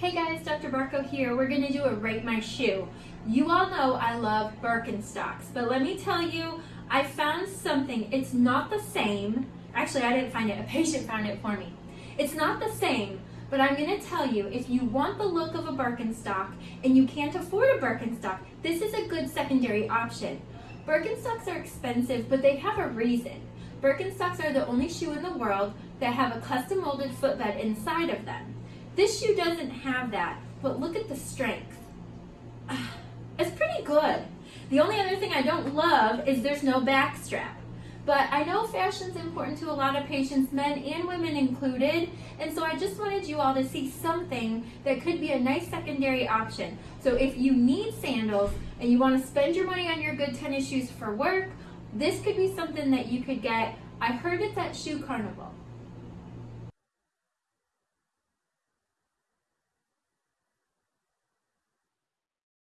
Hey guys, Dr. Barco here. We're to do a rate my shoe. You all know I love Birkenstocks, but let me tell you, I found something. It's not the same. Actually, I didn't find it. A patient found it for me. It's not the same, but I'm to tell you, if you want the look of a Birkenstock and you can't afford a Birkenstock, this is a good secondary option. Birkenstocks are expensive, but they have a reason. Birkenstocks are the only shoe in the world that have a custom molded footbed inside of them. This shoe doesn't have that, but look at the strength. Ah, it's pretty good. The only other thing I don't love is there's no back strap. But I know fashion's important to a lot of patients, men and women included, and so I just wanted you all to see something that could be a nice secondary option. So if you need sandals and you want to spend your money on your good tennis shoes for work, this could be something that you could get. I heard it's at Shoe Carnival.